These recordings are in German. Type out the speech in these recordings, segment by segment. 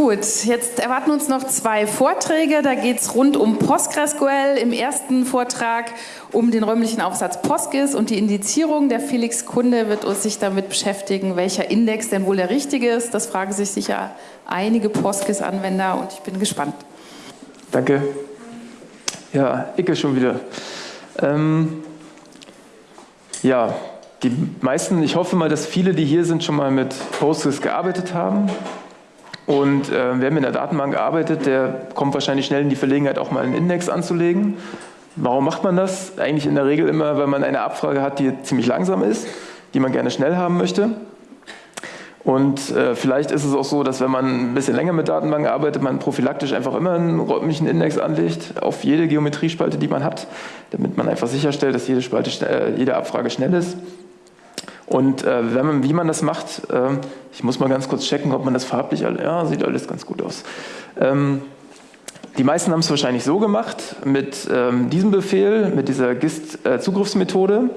Gut, jetzt erwarten uns noch zwei Vorträge. Da geht es rund um PostgreSQL. Im ersten Vortrag um den räumlichen Aufsatz PostGIS und die Indizierung. Der Felix Kunde wird uns sich damit beschäftigen, welcher Index denn wohl der richtige ist. Das fragen sich sicher einige PostGIS-Anwender und ich bin gespannt. Danke. Ja, Icke schon wieder. Ähm, ja, die meisten, ich hoffe mal, dass viele, die hier sind, schon mal mit Postgres gearbeitet haben. Und äh, wer mit einer Datenbank arbeitet, der kommt wahrscheinlich schnell in die Verlegenheit, auch mal einen Index anzulegen. Warum macht man das? Eigentlich in der Regel immer, weil man eine Abfrage hat, die ziemlich langsam ist, die man gerne schnell haben möchte. Und äh, vielleicht ist es auch so, dass wenn man ein bisschen länger mit Datenbanken arbeitet, man prophylaktisch einfach immer einen räumlichen Index anlegt auf jede Geometriespalte, die man hat, damit man einfach sicherstellt, dass jede, Spalte, äh, jede Abfrage schnell ist. Und äh, wenn man, wie man das macht, äh, ich muss mal ganz kurz checken, ob man das farblich, ja, sieht alles ganz gut aus. Ähm, die meisten haben es wahrscheinlich so gemacht, mit ähm, diesem Befehl, mit dieser GIST-Zugriffsmethode.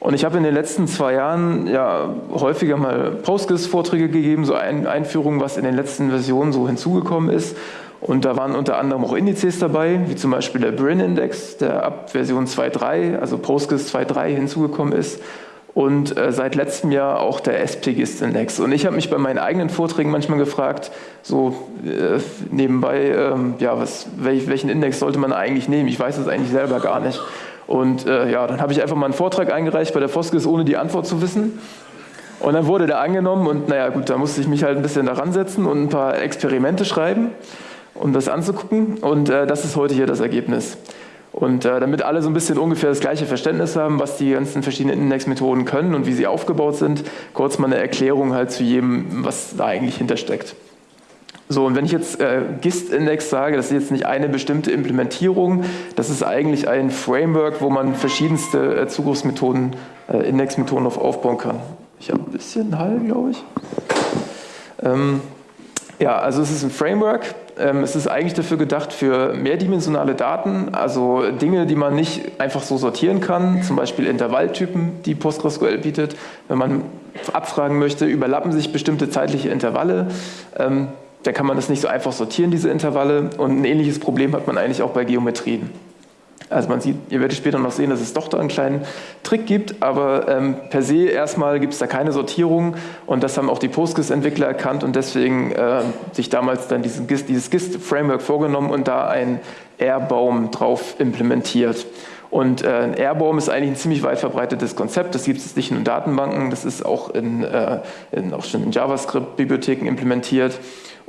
Und ich habe in den letzten zwei Jahren ja häufiger mal PostGIS-Vorträge gegeben, so ein Einführungen, was in den letzten Versionen so hinzugekommen ist. Und da waren unter anderem auch Indizes dabei, wie zum Beispiel der Brin-Index, der ab Version 2.3, also PostGIS 2.3 hinzugekommen ist und äh, seit letztem Jahr auch der SPGIST-Index. Und ich habe mich bei meinen eigenen Vorträgen manchmal gefragt, so äh, nebenbei, ähm, ja, was, welch, welchen Index sollte man eigentlich nehmen? Ich weiß es eigentlich selber gar nicht. Und äh, ja, dann habe ich einfach mal einen Vortrag eingereicht bei der Foskis, ohne die Antwort zu wissen. Und dann wurde der angenommen und naja gut, da musste ich mich halt ein bisschen daran setzen und ein paar Experimente schreiben, um das anzugucken. Und äh, das ist heute hier das Ergebnis. Und äh, damit alle so ein bisschen ungefähr das gleiche Verständnis haben, was die ganzen verschiedenen Indexmethoden können und wie sie aufgebaut sind, kurz mal eine Erklärung halt zu jedem, was da eigentlich hintersteckt. So, und wenn ich jetzt äh, GIST-Index sage, das ist jetzt nicht eine bestimmte Implementierung, das ist eigentlich ein Framework, wo man verschiedenste äh, Zugriffsmethoden, äh, Indexmethoden auf aufbauen kann. Ich habe ein bisschen Hall, glaube ich. Ähm, ja, also es ist ein Framework. Ähm, es ist eigentlich dafür gedacht für mehrdimensionale Daten, also Dinge, die man nicht einfach so sortieren kann, zum Beispiel Intervalltypen, die PostgreSQL bietet. Wenn man abfragen möchte, überlappen sich bestimmte zeitliche Intervalle, ähm, dann kann man das nicht so einfach sortieren, diese Intervalle. Und ein ähnliches Problem hat man eigentlich auch bei Geometrien. Also man sieht, ihr werdet später noch sehen, dass es doch da einen kleinen Trick gibt, aber ähm, per se erstmal gibt es da keine Sortierung und das haben auch die PostGIS-Entwickler erkannt und deswegen äh, sich damals dann diesen GIST, dieses GIST-Framework vorgenommen und da einen R-Baum drauf implementiert. Und äh, ein R-Baum ist eigentlich ein ziemlich weit verbreitetes Konzept. Das gibt es nicht nur in Datenbanken, das ist auch, in, äh, in, auch schon in JavaScript-Bibliotheken implementiert.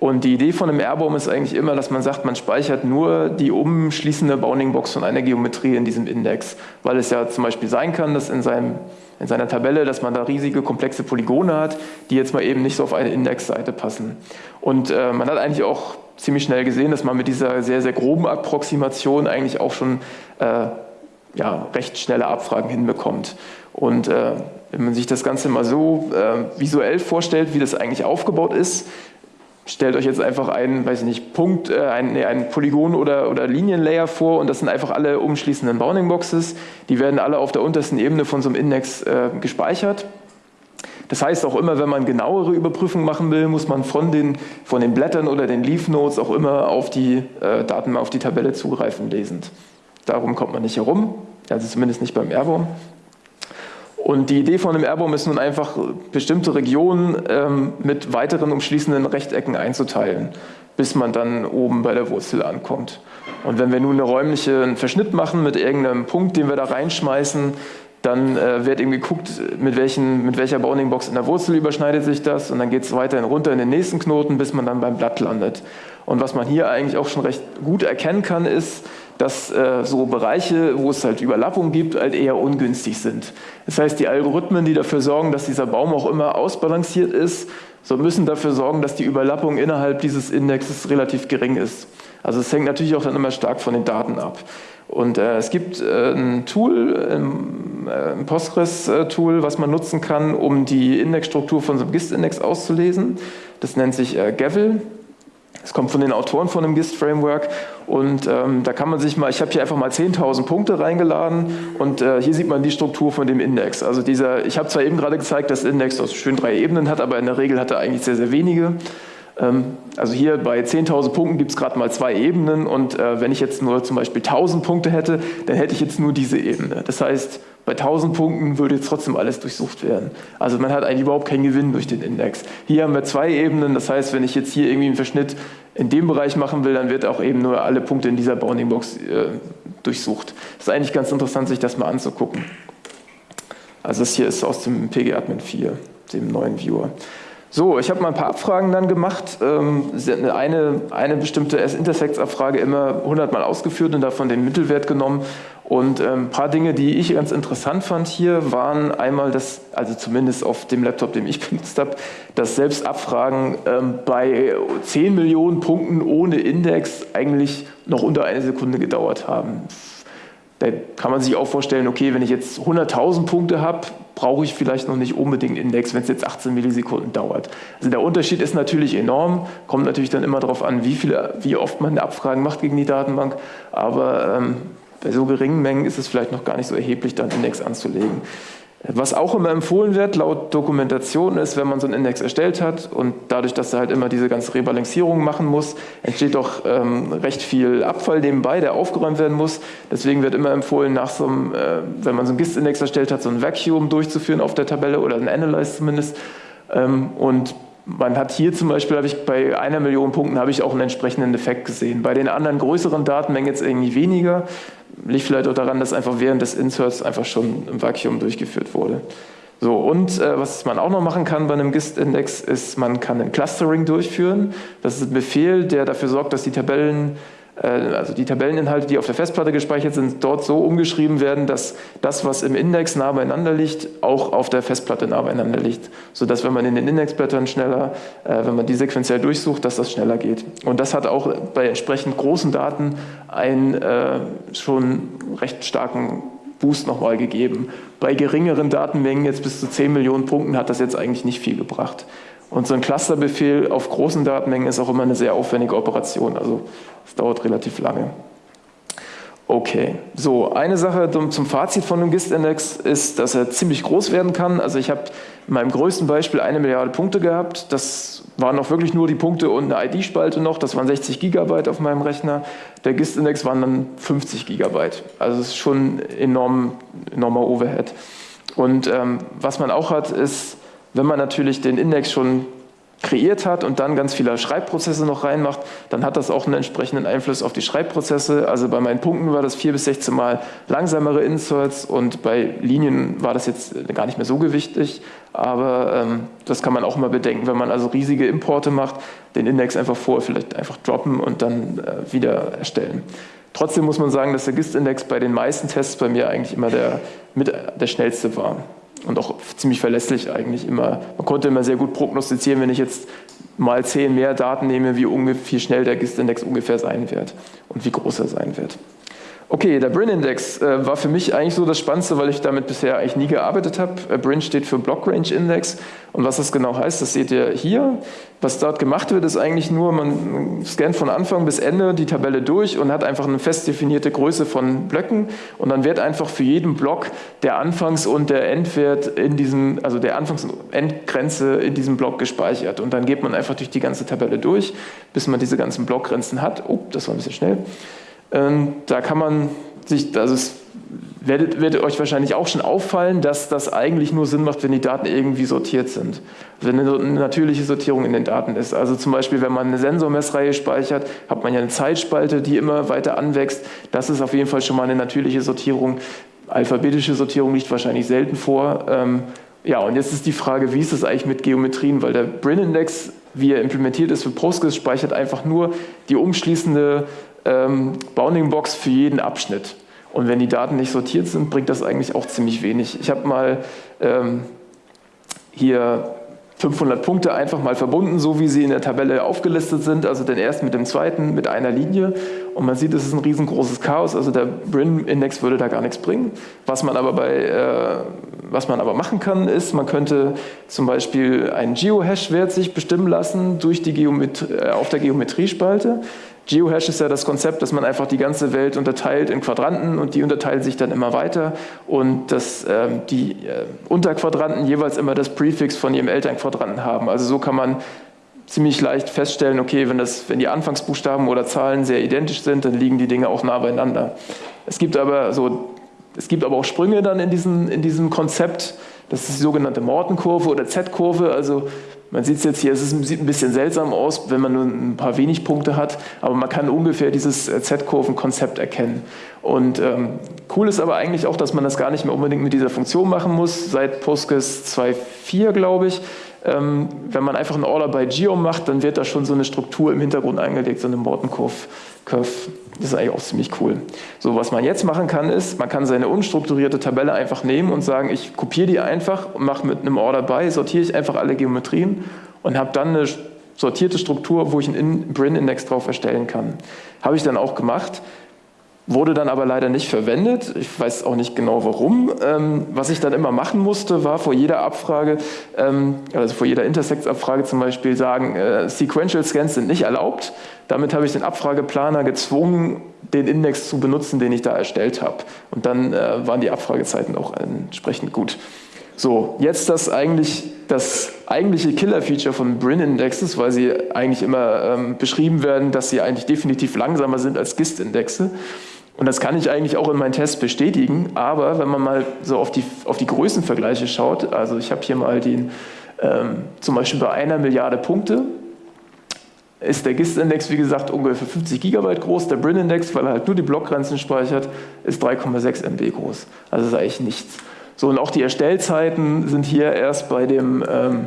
Und die Idee von einem R-Baum ist eigentlich immer, dass man sagt, man speichert nur die umschließende Bounding-Box von einer Geometrie in diesem Index, weil es ja zum Beispiel sein kann, dass in, seinem, in seiner Tabelle, dass man da riesige, komplexe Polygone hat, die jetzt mal eben nicht so auf eine Indexseite passen. Und äh, man hat eigentlich auch ziemlich schnell gesehen, dass man mit dieser sehr, sehr groben Approximation eigentlich auch schon äh, ja, recht schnelle Abfragen hinbekommt. Und äh, wenn man sich das Ganze mal so äh, visuell vorstellt, wie das eigentlich aufgebaut ist, stellt euch jetzt einfach einen, weiß ich nicht, Punkt, äh, einen, nee, einen Polygon- oder, oder Linienlayer vor und das sind einfach alle umschließenden Bounding Boxes. Die werden alle auf der untersten Ebene von so einem Index äh, gespeichert. Das heißt auch immer, wenn man genauere Überprüfungen machen will, muss man von den, von den Blättern oder den Leaf Nodes auch immer auf die äh, Daten, auf die Tabelle zugreifen lesend. Darum kommt man nicht herum, also zumindest nicht beim Airborne. Und die Idee von einem Airbaum ist nun einfach, bestimmte Regionen ähm, mit weiteren umschließenden Rechtecken einzuteilen, bis man dann oben bei der Wurzel ankommt. Und wenn wir nun eine räumliche Verschnitt machen mit irgendeinem Punkt, den wir da reinschmeißen, dann äh, wird eben geguckt, mit, welchen, mit welcher Bounding-Box in der Wurzel überschneidet sich das und dann geht es weiterhin runter in den nächsten Knoten, bis man dann beim Blatt landet. Und was man hier eigentlich auch schon recht gut erkennen kann, ist, dass äh, so Bereiche, wo es halt Überlappung gibt, halt eher ungünstig sind. Das heißt, die Algorithmen, die dafür sorgen, dass dieser Baum auch immer ausbalanciert ist, so müssen dafür sorgen, dass die Überlappung innerhalb dieses Indexes relativ gering ist. Also es hängt natürlich auch dann immer stark von den Daten ab. Und äh, es gibt äh, ein Tool, ähm, äh, ein Postgres-Tool, was man nutzen kann, um die Indexstruktur von so einem GIST-Index auszulesen. Das nennt sich äh, Gavel. Es kommt von den Autoren von dem GIST-Framework und ähm, da kann man sich mal, ich habe hier einfach mal 10.000 Punkte reingeladen und äh, hier sieht man die Struktur von dem Index. Also dieser, ich habe zwar eben gerade gezeigt, dass Index so schön drei Ebenen hat, aber in der Regel hat er eigentlich sehr, sehr wenige. Ähm, also hier bei 10.000 Punkten gibt es gerade mal zwei Ebenen und äh, wenn ich jetzt nur zum Beispiel 1.000 Punkte hätte, dann hätte ich jetzt nur diese Ebene. Das heißt, bei 1000 Punkten würde jetzt trotzdem alles durchsucht werden. Also man hat eigentlich überhaupt keinen Gewinn durch den Index. Hier haben wir zwei Ebenen, das heißt, wenn ich jetzt hier irgendwie einen Verschnitt in dem Bereich machen will, dann wird auch eben nur alle Punkte in dieser Bounding Box äh, durchsucht. Das ist eigentlich ganz interessant, sich das mal anzugucken. Also das hier ist aus dem PG-Admin 4, dem neuen Viewer. So, ich habe mal ein paar Abfragen dann gemacht. Ähm, eine, eine bestimmte S-Intersects-Abfrage immer 100 Mal ausgeführt und davon den Mittelwert genommen. Und ähm, ein paar Dinge, die ich ganz interessant fand hier, waren einmal das, also zumindest auf dem Laptop, den ich benutzt habe, dass selbst Abfragen ähm, bei 10 Millionen Punkten ohne Index eigentlich noch unter eine Sekunde gedauert haben. Da kann man sich auch vorstellen, okay, wenn ich jetzt 100.000 Punkte habe, brauche ich vielleicht noch nicht unbedingt Index, wenn es jetzt 18 Millisekunden dauert. Also der Unterschied ist natürlich enorm, kommt natürlich dann immer darauf an, wie, viele, wie oft man Abfragen macht gegen die Datenbank, aber ähm, bei so geringen Mengen ist es vielleicht noch gar nicht so erheblich, dann Index anzulegen. Was auch immer empfohlen wird, laut Dokumentation, ist, wenn man so einen Index erstellt hat und dadurch, dass er halt immer diese ganze Rebalancierung machen muss, entsteht doch ähm, recht viel Abfall nebenbei, der aufgeräumt werden muss. Deswegen wird immer empfohlen, nach so einem, äh, wenn man so einen GIST-Index erstellt hat, so ein Vacuum durchzuführen auf der Tabelle oder ein Analyze zumindest. Ähm, und man hat hier zum Beispiel, ich bei einer Million Punkten, habe ich auch einen entsprechenden Effekt gesehen. Bei den anderen größeren Datenmengen jetzt irgendwie weniger. Liegt vielleicht auch daran, dass einfach während des Inserts einfach schon im Vakuum durchgeführt wurde. So, und äh, was man auch noch machen kann bei einem GIST-Index, ist, man kann ein Clustering durchführen. Das ist ein Befehl, der dafür sorgt, dass die Tabellen also die Tabelleninhalte, die auf der Festplatte gespeichert sind, dort so umgeschrieben werden, dass das, was im Index nah beieinander liegt, auch auf der Festplatte nah beieinander liegt. Sodass, wenn man in den Indexblättern schneller, äh, wenn man die sequenziell durchsucht, dass das schneller geht. Und das hat auch bei entsprechend großen Daten einen äh, schon recht starken Boost nochmal gegeben. Bei geringeren Datenmengen, jetzt bis zu 10 Millionen Punkten, hat das jetzt eigentlich nicht viel gebracht. Und so ein Clusterbefehl auf großen Datenmengen ist auch immer eine sehr aufwendige Operation, also es dauert relativ lange. Okay, so eine Sache zum Fazit von dem GIST-Index ist, dass er ziemlich groß werden kann. Also ich habe in meinem größten Beispiel eine Milliarde Punkte gehabt. Das waren noch wirklich nur die Punkte und eine ID-Spalte noch. Das waren 60 Gigabyte auf meinem Rechner. Der GIST-Index waren dann 50 Gigabyte. Also es ist schon enorm, enormer Overhead. Und ähm, was man auch hat, ist wenn man natürlich den Index schon kreiert hat und dann ganz viele Schreibprozesse noch reinmacht, dann hat das auch einen entsprechenden Einfluss auf die Schreibprozesse. Also bei meinen Punkten war das 4 bis 16 Mal langsamere Inserts und bei Linien war das jetzt gar nicht mehr so gewichtig. Aber ähm, das kann man auch mal bedenken, wenn man also riesige Importe macht, den Index einfach vor, vielleicht einfach droppen und dann äh, wieder erstellen. Trotzdem muss man sagen, dass der GIST-Index bei den meisten Tests bei mir eigentlich immer der, mit der schnellste war und auch ziemlich verlässlich eigentlich immer. Man konnte immer sehr gut prognostizieren, wenn ich jetzt mal zehn mehr Daten nehme, wie, wie schnell der GIST-Index ungefähr sein wird und wie groß er sein wird. Okay, der Brin-Index äh, war für mich eigentlich so das Spannendste, weil ich damit bisher eigentlich nie gearbeitet habe. Äh, Brin steht für Block Range Index und was das genau heißt, das seht ihr hier. Was dort gemacht wird, ist eigentlich nur, man scannt von Anfang bis Ende die Tabelle durch und hat einfach eine fest definierte Größe von Blöcken und dann wird einfach für jeden Block der Anfangs- und der Endwert in diesem, also der Anfangs- und Endgrenze in diesem Block gespeichert und dann geht man einfach durch die ganze Tabelle durch, bis man diese ganzen Blockgrenzen hat. Oh, das war ein bisschen schnell. Ähm, da kann man sich, also es werdet, werdet euch wahrscheinlich auch schon auffallen, dass das eigentlich nur Sinn macht, wenn die Daten irgendwie sortiert sind. Wenn eine natürliche Sortierung in den Daten ist. Also zum Beispiel, wenn man eine Sensormessreihe speichert, hat man ja eine Zeitspalte, die immer weiter anwächst. Das ist auf jeden Fall schon mal eine natürliche Sortierung. Alphabetische Sortierung liegt wahrscheinlich selten vor. Ähm, ja, und jetzt ist die Frage, wie ist es eigentlich mit Geometrien? Weil der Brin-Index, wie er implementiert ist für Postgres, speichert einfach nur die umschließende ähm, Bounding Box für jeden Abschnitt. Und wenn die Daten nicht sortiert sind, bringt das eigentlich auch ziemlich wenig. Ich habe mal ähm, hier 500 Punkte einfach mal verbunden, so wie sie in der Tabelle aufgelistet sind, also den ersten mit dem zweiten mit einer Linie. Und man sieht, es ist ein riesengroßes Chaos, also der Brin-Index würde da gar nichts bringen. Was man aber bei äh, was man aber machen kann, ist, man könnte zum Beispiel einen Geohash-Wert sich bestimmen lassen durch die Geometrie, äh, auf der Geometriespalte. Geohash ist ja das Konzept, dass man einfach die ganze Welt unterteilt in Quadranten und die unterteilen sich dann immer weiter und dass ähm, die äh, Unterquadranten jeweils immer das Präfix von ihrem Elternquadranten haben. Also so kann man ziemlich leicht feststellen, okay, wenn, das, wenn die Anfangsbuchstaben oder Zahlen sehr identisch sind, dann liegen die Dinge auch nah beieinander. Es gibt aber, so, es gibt aber auch Sprünge dann in, diesen, in diesem Konzept. Das ist die sogenannte Morton-Kurve oder Z-Kurve. Also man sieht es jetzt hier, es sieht ein bisschen seltsam aus, wenn man nur ein paar wenig Punkte hat, aber man kann ungefähr dieses äh, Z-Kurven-Konzept erkennen. Und ähm, cool ist aber eigentlich auch, dass man das gar nicht mehr unbedingt mit dieser Funktion machen muss. Seit Postgres 2.4, glaube ich, ähm, wenn man einfach einen Order by Geom macht, dann wird da schon so eine Struktur im Hintergrund eingelegt, so eine Morton-Curve. Das ist eigentlich auch ziemlich cool. So, was man jetzt machen kann, ist, man kann seine unstrukturierte Tabelle einfach nehmen und sagen, ich kopiere die einfach und mache mit einem Order by, sortiere ich einfach alle Geometrien und habe dann eine sortierte Struktur, wo ich einen Brin-Index drauf erstellen kann. Habe ich dann auch gemacht wurde dann aber leider nicht verwendet. Ich weiß auch nicht genau warum. Ähm, was ich dann immer machen musste, war vor jeder Abfrage, ähm, also vor jeder Intersect-Abfrage zum Beispiel sagen, äh, Sequential Scans sind nicht erlaubt. Damit habe ich den Abfrageplaner gezwungen, den Index zu benutzen, den ich da erstellt habe. Und dann äh, waren die Abfragezeiten auch entsprechend gut. So, jetzt das eigentlich das eigentliche Killer-Feature von Brin-Indexes, weil sie eigentlich immer ähm, beschrieben werden, dass sie eigentlich definitiv langsamer sind als GIST-Indexe. Und das kann ich eigentlich auch in meinen Tests bestätigen, aber wenn man mal so auf die, auf die Größenvergleiche schaut, also ich habe hier mal den, ähm, zum Beispiel bei einer Milliarde Punkte, ist der GIST-Index, wie gesagt, ungefähr 50 Gigabyte groß. Der Brin-Index, weil er halt nur die Blockgrenzen speichert, ist 3,6 MB groß. Also ist eigentlich nichts. So, und auch die Erstellzeiten sind hier erst bei dem, ähm,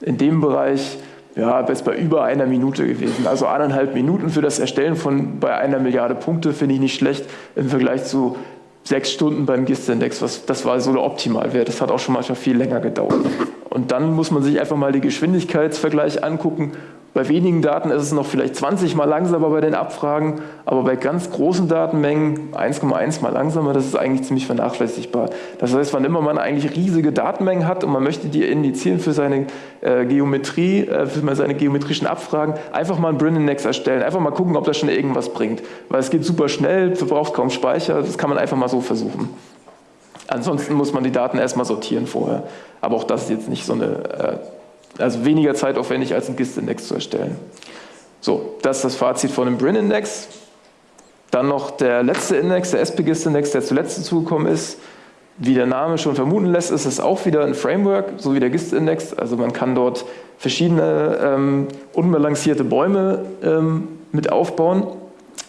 in dem Bereich ja, bis bei über einer Minute gewesen. Also eineinhalb Minuten für das Erstellen von bei einer Milliarde Punkte finde ich nicht schlecht im Vergleich zu sechs Stunden beim GIST-Index. Das war so der Optimalwert. Das hat auch schon manchmal viel länger gedauert. Und dann muss man sich einfach mal die Geschwindigkeitsvergleich angucken bei wenigen Daten ist es noch vielleicht 20 mal langsamer bei den Abfragen, aber bei ganz großen Datenmengen 1,1 mal langsamer, das ist eigentlich ziemlich vernachlässigbar. Das heißt, wann immer man eigentlich riesige Datenmengen hat und man möchte die indizieren für seine äh, Geometrie, äh, für seine geometrischen Abfragen, einfach mal einen Brin-Index erstellen, einfach mal gucken, ob das schon irgendwas bringt. Weil es geht super schnell, verbraucht kaum Speicher, das kann man einfach mal so versuchen. Ansonsten muss man die Daten erstmal sortieren vorher. Aber auch das ist jetzt nicht so eine äh, also weniger zeitaufwendig als einen GIST-Index zu erstellen. So, das ist das Fazit von dem Brin-Index. Dann noch der letzte Index, der SP-GIST-Index, der zuletzt dazugekommen ist. Wie der Name schon vermuten lässt, ist es auch wieder ein Framework, so wie der GIST-Index. Also man kann dort verschiedene ähm, unbalancierte Bäume ähm, mit aufbauen.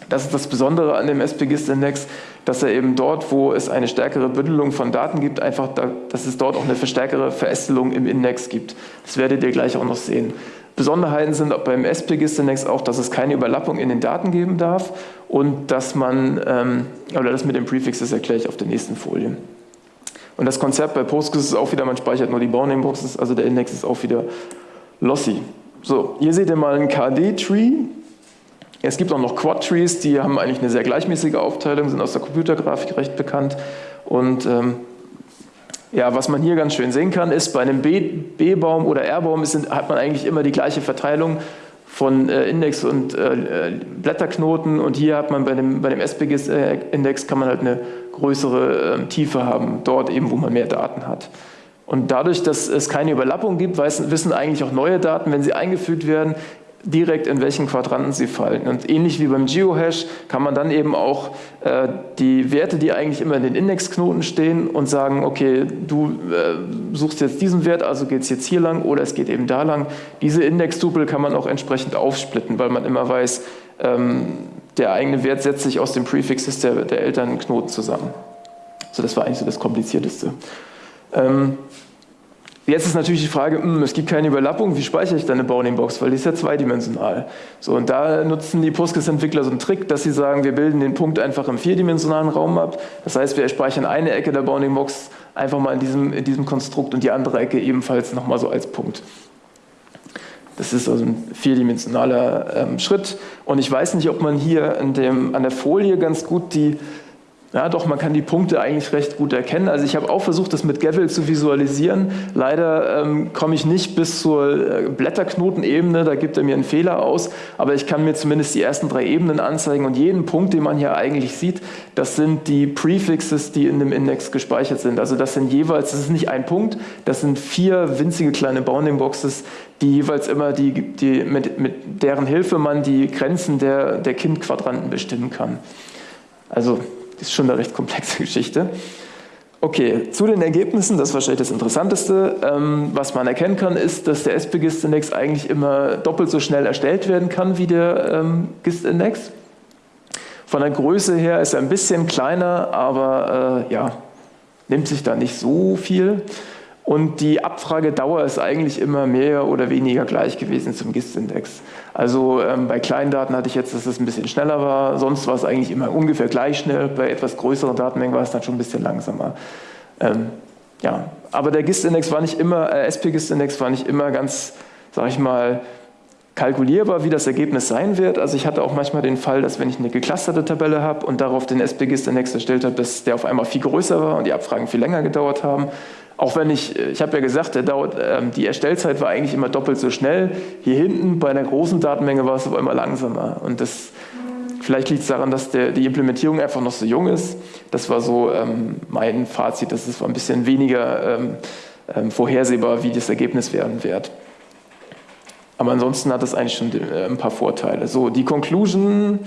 Das ist das Besondere an dem SP-GIST-Index dass er eben dort, wo es eine stärkere Bündelung von Daten gibt, einfach, da, dass es dort auch eine stärkere Verästelung im Index gibt. Das werdet ihr gleich auch noch sehen. Besonderheiten sind beim SPGIS-Index auch, dass es keine Überlappung in den Daten geben darf und dass man, ähm, oder das mit den Prefixes erkläre ich auf der nächsten Folie. Und das Konzept bei Postgres ist auch wieder, man speichert nur die Bounding-Boxes, also der Index ist auch wieder lossy. So, hier seht ihr mal einen KD-Tree, es gibt auch noch Quad-Trees, die haben eigentlich eine sehr gleichmäßige Aufteilung, sind aus der Computergrafik recht bekannt. Und ähm, ja, was man hier ganz schön sehen kann, ist, bei einem B-Baum oder R-Baum hat man eigentlich immer die gleiche Verteilung von äh, Index und äh, äh Blätterknoten und hier hat man bei dem, bei dem SPGIS-Index kann man halt eine größere äh, Tiefe haben, dort eben, wo man mehr Daten hat. Und dadurch, dass es keine Überlappung gibt, wissen eigentlich auch neue Daten, wenn sie eingefügt werden, direkt in welchen Quadranten sie fallen. Und ähnlich wie beim Geohash kann man dann eben auch äh, die Werte, die eigentlich immer in den Indexknoten stehen und sagen, okay, du äh, suchst jetzt diesen Wert, also geht es jetzt hier lang oder es geht eben da lang. Diese Indextupel kann man auch entsprechend aufsplitten, weil man immer weiß, ähm, der eigene Wert setzt sich aus den Prefixes der, der Elternknoten zusammen. So, das war eigentlich so das Komplizierteste. Ähm, Jetzt ist natürlich die Frage, hm, es gibt keine Überlappung, wie speichere ich dann eine Bounding-Box, weil die ist ja zweidimensional. So, und da nutzen die Postgres-Entwickler so einen Trick, dass sie sagen, wir bilden den Punkt einfach im vierdimensionalen Raum ab. Das heißt, wir speichern eine Ecke der Bounding-Box einfach mal in diesem, in diesem Konstrukt und die andere Ecke ebenfalls nochmal so als Punkt. Das ist also ein vierdimensionaler ähm, Schritt. Und ich weiß nicht, ob man hier dem, an der Folie ganz gut die Ja, doch, man kann die Punkte eigentlich recht gut erkennen. Also ich habe auch versucht, das mit Gavel zu visualisieren. Leider ähm, komme ich nicht bis zur äh, Blätterknotenebene, da gibt er mir einen Fehler aus, aber ich kann mir zumindest die ersten drei Ebenen anzeigen und jeden Punkt, den man hier eigentlich sieht, das sind die Prefixes, die in dem Index gespeichert sind. Also das sind jeweils, das ist nicht ein Punkt, das sind vier winzige kleine Bounding Boxes, die jeweils immer die, die mit, mit deren Hilfe man die Grenzen der, der Kindquadranten bestimmen kann. Also ist schon eine recht komplexe Geschichte. Okay, zu den Ergebnissen, das ist wahrscheinlich das Interessanteste. Ähm, was man erkennen kann, ist, dass der SPGIST-Index eigentlich immer doppelt so schnell erstellt werden kann wie der ähm, GIST-Index. Von der Größe her ist er ein bisschen kleiner, aber äh, ja, nimmt sich da nicht so viel. Und die Abfragedauer ist eigentlich immer mehr oder weniger gleich gewesen zum GIST-Index. Also ähm, bei kleinen Daten hatte ich jetzt, dass es ein bisschen schneller war, sonst war es eigentlich immer ungefähr gleich schnell. Bei etwas größeren Datenmengen war es dann schon ein bisschen langsamer. Ähm, ja. Aber der GIST-Index war nicht immer, äh, SP-GIST-Index war nicht immer ganz, sag ich mal, kalkulierbar, wie das Ergebnis sein wird. Also ich hatte auch manchmal den Fall, dass wenn ich eine geclusterte Tabelle habe und darauf den SP-GIST-Index erstellt habe, dass der auf einmal viel größer war und die Abfragen viel länger gedauert haben. Auch wenn ich, ich habe ja gesagt, der dauert, äh, die Erstellzeit war eigentlich immer doppelt so schnell. Hier hinten bei einer großen Datenmenge war es aber immer langsamer. Und das, vielleicht liegt es daran, dass der, die Implementierung einfach noch so jung ist. Das war so ähm, mein Fazit, dass es ein bisschen weniger ähm, ähm, vorhersehbar, wie das Ergebnis werden wird. Aber ansonsten hat es eigentlich schon äh, ein paar Vorteile. So, die Conclusion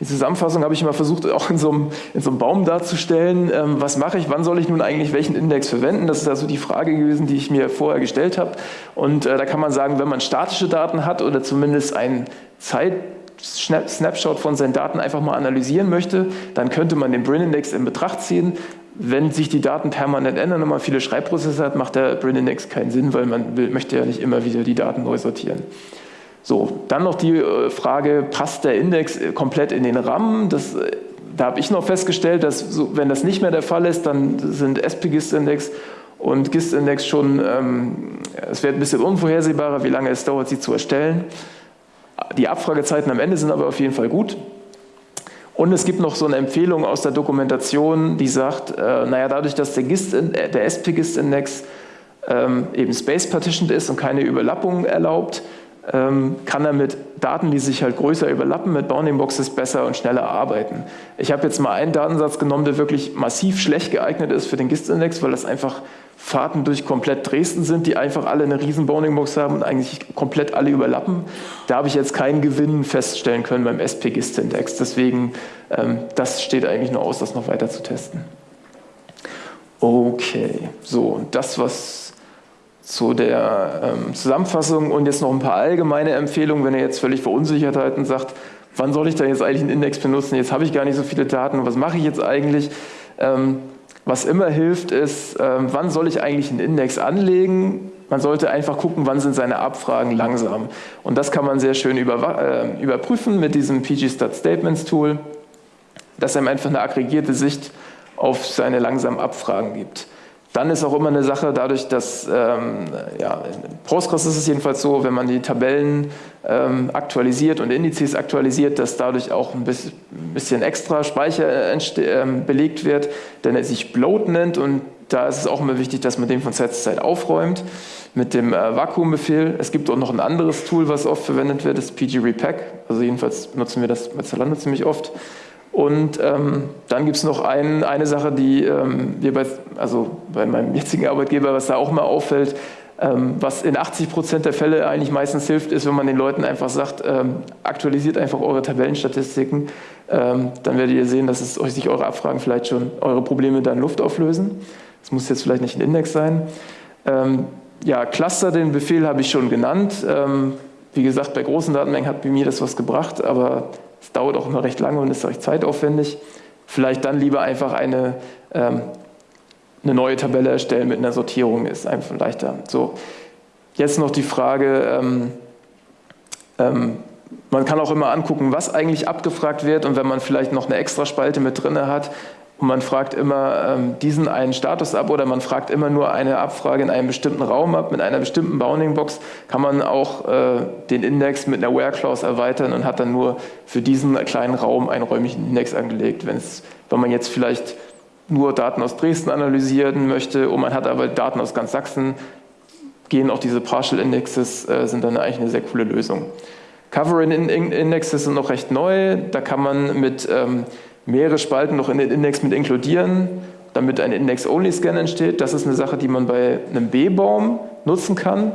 die Zusammenfassung habe ich immer versucht, auch in so einem, in so einem Baum darzustellen. Ähm, was mache ich, wann soll ich nun eigentlich welchen Index verwenden? Das ist also die Frage gewesen, die ich mir vorher gestellt habe. Und äh, da kann man sagen, wenn man statische Daten hat oder zumindest ein Zeit Snapshot von seinen Daten einfach mal analysieren möchte, dann könnte man den Brin-Index in Betracht ziehen. Wenn sich die Daten permanent ändern und man viele Schreibprozesse hat, macht der Brin-Index keinen Sinn, weil man will, möchte ja nicht immer wieder die Daten neu sortieren. So, dann noch die äh, Frage, passt der Index äh, komplett in den RAM? Das, äh, da habe ich noch festgestellt, dass so, wenn das nicht mehr der Fall ist, dann sind SP-GIST-Index und GIST-Index schon, ähm, es wird ein bisschen unvorhersehbarer, wie lange es dauert, sie zu erstellen. Die Abfragezeiten am Ende sind aber auf jeden Fall gut. Und es gibt noch so eine Empfehlung aus der Dokumentation, die sagt, äh, naja, dadurch, dass der, der SP-GIST-Index ähm, eben space-partitioned ist und keine Überlappung erlaubt, ähm, kann er mit Daten, die sich halt größer überlappen, mit Bounding Boxes besser und schneller arbeiten. Ich habe jetzt mal einen Datensatz genommen, der wirklich massiv schlecht geeignet ist für den GIST-Index, weil das einfach Fahrten durch komplett Dresden sind, die einfach alle eine riesen Bounding Box haben und eigentlich komplett alle überlappen. Da habe ich jetzt keinen Gewinn feststellen können beim SP-GIST-Index. Deswegen, ähm, das steht eigentlich nur aus, das noch weiter zu testen. Okay, so, das was zu der ähm, Zusammenfassung und jetzt noch ein paar allgemeine Empfehlungen, wenn ihr jetzt völlig verunsichert seid und sagt, wann soll ich da jetzt eigentlich einen Index benutzen, jetzt habe ich gar nicht so viele Daten, was mache ich jetzt eigentlich? Ähm, was immer hilft ist, ähm, wann soll ich eigentlich einen Index anlegen? Man sollte einfach gucken, wann sind seine Abfragen langsam. Und das kann man sehr schön über, äh, überprüfen mit diesem PG-Stat Statements Tool, das einem einfach eine aggregierte Sicht auf seine langsamen Abfragen gibt. Dann ist auch immer eine Sache, dadurch, dass ähm, ja, in Postgres ist es jedenfalls so, wenn man die Tabellen ähm, aktualisiert und Indizes aktualisiert, dass dadurch auch ein bisschen extra Speicher ähm, belegt wird, denn er sich Bloat nennt und da ist es auch immer wichtig, dass man den von Zeit zu Zeit aufräumt mit dem äh, Vakuumbefehl. Es gibt auch noch ein anderes Tool, was oft verwendet wird, das PG Repack. Also jedenfalls nutzen wir das bei Zalando ziemlich oft. Und ähm, dann gibt es noch ein, eine Sache, die ähm, wir bei, also bei meinem jetzigen Arbeitgeber, was da auch mal auffällt, ähm, was in 80 Prozent der Fälle eigentlich meistens hilft, ist, wenn man den Leuten einfach sagt, ähm, aktualisiert einfach eure Tabellenstatistiken, ähm, dann werdet ihr sehen, dass es euch sich eure Abfragen vielleicht schon, eure Probleme dann Luft auflösen. Das muss jetzt vielleicht nicht ein Index sein. Ähm, ja, Cluster, den Befehl habe ich schon genannt. wie gesagt, bei großen Datenmengen hat bei mir das was gebracht, aber es dauert auch immer recht lange und ist recht zeitaufwendig. Vielleicht dann lieber einfach eine, ähm, eine neue Tabelle erstellen mit einer Sortierung, ist einfach leichter. So, jetzt noch die Frage, ähm, ähm, man kann auch immer angucken, was eigentlich abgefragt wird und wenn man vielleicht noch eine extra Spalte mit drin hat, und man fragt immer ähm, diesen einen Status ab oder man fragt immer nur eine Abfrage in einem bestimmten Raum ab, mit einer bestimmten Bounding-Box, kann man auch äh, den Index mit einer Where-Clause erweitern und hat dann nur für diesen kleinen Raum einen räumlichen Index angelegt. Wenn's, wenn man jetzt vielleicht nur Daten aus Dresden analysieren möchte und man hat aber Daten aus ganz Sachsen, gehen auch diese Partial Indexes, äh, sind dann eigentlich eine sehr coole Lösung. Covering Indexes sind noch recht neu, da kann man mit ähm, mehrere Spalten noch in den Index mit inkludieren, damit ein Index-Only-Scan entsteht. Das ist eine Sache, die man bei einem B-Baum nutzen kann.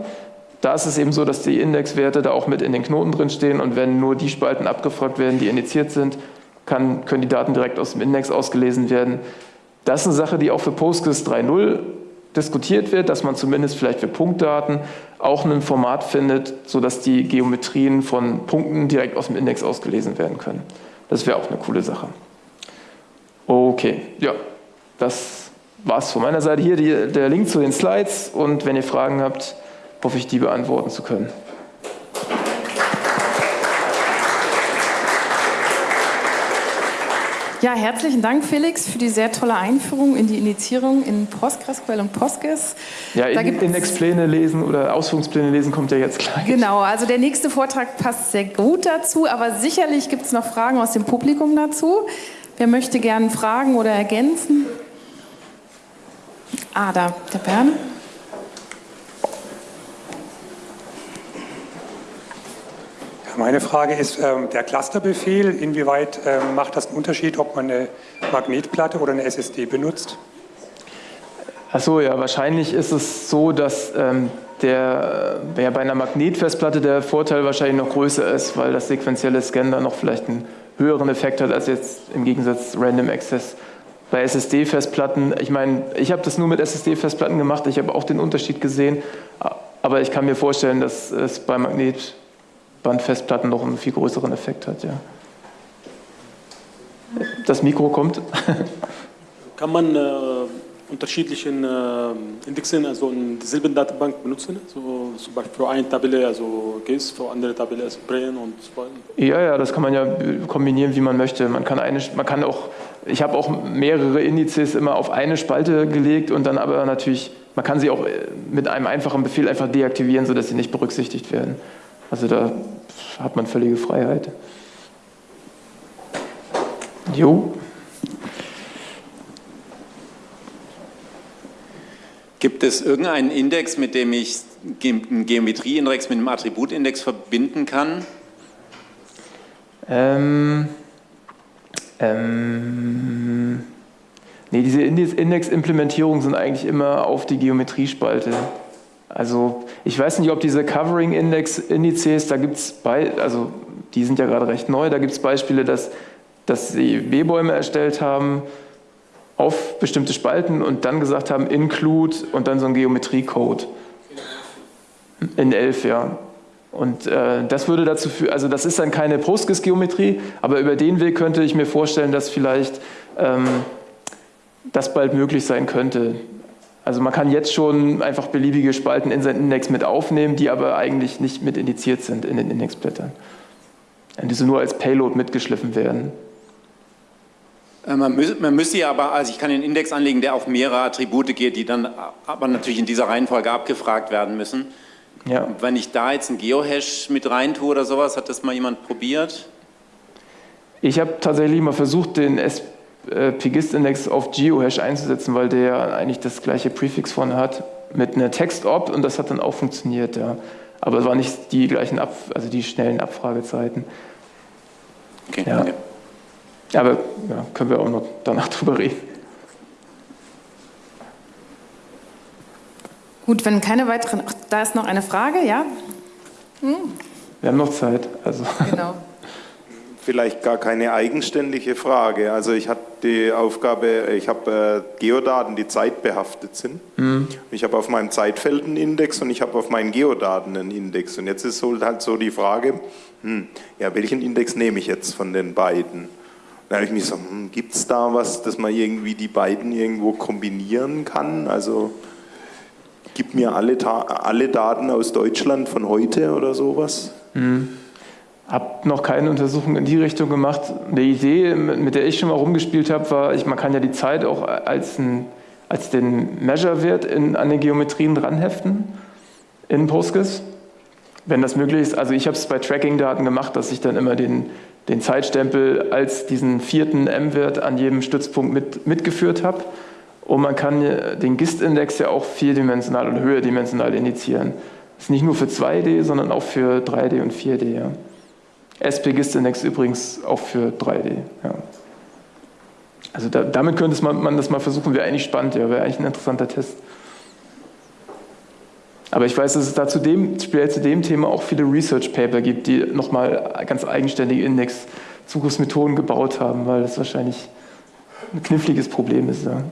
Da ist es eben so, dass die Indexwerte da auch mit in den Knoten drin stehen und wenn nur die Spalten abgefragt werden, die indiziert sind, kann, können die Daten direkt aus dem Index ausgelesen werden. Das ist eine Sache, die auch für Postgres 3.0 diskutiert wird, dass man zumindest vielleicht für Punktdaten auch ein Format findet, sodass die Geometrien von Punkten direkt aus dem Index ausgelesen werden können. Das wäre auch eine coole Sache. Okay, ja, das war's von meiner Seite. Hier die, der Link zu den Slides und wenn ihr Fragen habt, hoffe ich, die beantworten zu können. Ja, herzlichen Dank, Felix, für die sehr tolle Einführung in die Indizierung in PostgreSQL und Postgres. Ja, in, Indexpläne lesen oder Ausführungspläne lesen kommt ja jetzt gleich. Genau, also der nächste Vortrag passt sehr gut dazu, aber sicherlich gibt es noch Fragen aus dem Publikum dazu. Wer möchte gerne fragen oder ergänzen? Ah, da, der Bern. Meine Frage ist, ähm, der Clusterbefehl, inwieweit ähm, macht das einen Unterschied, ob man eine Magnetplatte oder eine SSD benutzt? Achso, ja, wahrscheinlich ist es so, dass ähm, der, ja, bei einer Magnetfestplatte der Vorteil wahrscheinlich noch größer ist, weil das sequenzielle Scan dann noch vielleicht einen höheren Effekt hat als jetzt im Gegensatz Random Access. Bei SSD-Festplatten, ich meine, ich habe das nur mit SSD-Festplatten gemacht, ich habe auch den Unterschied gesehen, aber ich kann mir vorstellen, dass es bei Magnet Bandfestplatten noch einen viel größeren Effekt hat. Ja. Das Mikro kommt. Kann man äh, unterschiedlichen äh, Indexen, also in derselben Datenbank benutzen? So, zum Beispiel für eine Tabelle, also GIS, für andere Tabelle, also Brain und so weiter? Ja, ja, das kann man ja kombinieren, wie man möchte. Man kann, eine, man kann auch, ich habe auch mehrere Indizes immer auf eine Spalte gelegt und dann aber natürlich, man kann sie auch äh, mit einem einfachen Befehl einfach deaktivieren, sodass sie nicht berücksichtigt werden. Also da hat man völlige Freiheit. Jo. Gibt es irgendeinen Index, mit dem ich einen Geometrieindex mit einem Attributindex verbinden kann? Ähm, ähm, nee, diese Index-Implementierungen sind eigentlich immer auf die Geometriespalte. Also ich weiß nicht, ob diese Covering Index Indizes, da gibt es, also die sind ja gerade recht neu, da gibt es Beispiele, dass, dass sie B-Bäume erstellt haben auf bestimmte Spalten und dann gesagt haben, include und dann so ein Geometriecode. In 11, ja. Und äh, das würde dazu führen, also das ist dann keine Postgres-Geometrie, aber über den Weg könnte ich mir vorstellen, dass vielleicht ähm, das bald möglich sein könnte. Also man kann jetzt schon einfach beliebige Spalten in seinen Index mit aufnehmen, die aber eigentlich nicht mit indiziert sind in den Indexblättern. Und diese nur als Payload mitgeschliffen werden. Äh, man, müsste ja aber, also ich kann den Index anlegen, der auf mehrere Attribute geht, die dann aber natürlich in dieser Reihenfolge abgefragt werden müssen. Ja. Wenn ich da jetzt einen Geohash mit rein tue oder sowas, hat das mal jemand probiert? Ich habe tatsächlich mal versucht, den S äh, auf GeoHash einzusetzen, weil der eigentlich das gleiche Präfix vorne hat mit einer Text-Op und das hat dann auch funktioniert, ja. Aber es waren nicht die gleichen, Ab also die schnellen Abfragezeiten. Okay, ja. danke. Aber ja, können wir auch noch danach drüber reden. Gut, wenn keine weiteren. Ach, da ist noch eine Frage, ja? Hm? Wir haben noch Zeit. Also. Genau vielleicht gar keine eigenständige Frage. Also ich hatte die Aufgabe, ich habe äh, Geodaten, die zeitbehaftet sind. Mhm. Ich habe auf meinem Zeitfeld einen Index und ich habe auf meinen Geodaten einen Index. Und jetzt ist halt so die Frage, hm, ja, welchen Index nehme ich jetzt von den beiden? Da habe ich mich so, hm, gibt es da was, dass man irgendwie die beiden irgendwo kombinieren kann? Also gib mir alle, alle Daten aus Deutschland von heute oder sowas? Mhm. habe noch keine Untersuchung in die Richtung gemacht. Die Idee, mit der ich schon mal rumgespielt habe, war, ich, man kann ja die Zeit auch als, ein, als den Measure-Wert an den Geometrien dranheften in Postgres, wenn das möglich ist. Also ich habe es bei Tracking-Daten gemacht, dass ich dann immer den, den Zeitstempel als diesen vierten M-Wert an jedem Stützpunkt mit, mitgeführt habe. Und man kann den GIST-Index ja auch vierdimensional oder höherdimensional indizieren. Das ist nicht nur für 2D, sondern auch für 3D und 4D. Ja. SP-GIST-Index übrigens auch für 3D. Ja. Also da, damit könnte man, man, das mal versuchen, wäre eigentlich spannend, ja, wäre eigentlich ein interessanter Test. Aber ich weiß, dass es da zu dem, speziell zu dem Thema auch viele Research-Paper gibt, die nochmal ganz eigenständige Index-Zugriffsmethoden gebaut haben, weil das wahrscheinlich ein kniffliges Problem ist. Ja.